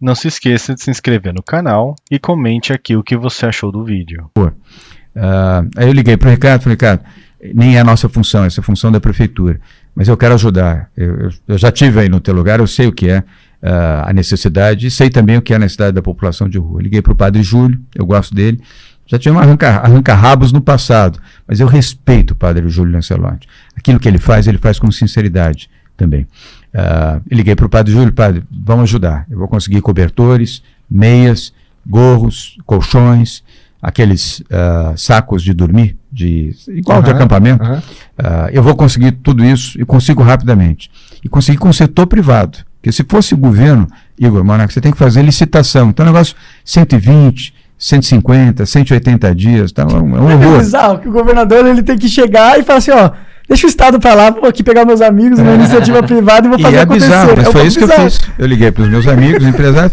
Não se esqueça de se inscrever no canal e comente aqui o que você achou do vídeo. Uh, aí eu liguei para o Ricardo, falei, Ricardo, nem é a nossa função, essa é a função da prefeitura, mas eu quero ajudar. Eu, eu, já tive aí no teu lugar, eu sei o que é uh, a necessidade e sei também o que é a necessidade da população de rua. Liguei para o Padre Júlio, eu gosto dele, já tive arranca-rabos arranca no passado, mas eu respeito o Padre Júlio Lancelotti. Aquilo que ele faz, ele faz com sinceridade também. Uh, liguei para o Padre Júlio, Padre, vamos ajudar. Eu vou conseguir cobertores, meias, gorros, colchões, aqueles uh, sacos de dormir, de, igual uhum, de acampamento. Uhum. Uh, eu vou conseguir tudo isso e consigo rapidamente. E conseguir com o setor privado. Porque se fosse o governo, Igor Monaco, você tem que fazer licitação. Então, o negócio 120, 150, 180 dias, tá um, um é horror. É bizarro que o governador ele tem que chegar e falar assim, ó, deixa o Estado para lá, vou aqui pegar meus amigos, uma é. iniciativa privada e vou fazer e é acontecer. Bizarro, mas é foi isso bizarro. que eu fiz. Eu liguei para os meus amigos, empresários,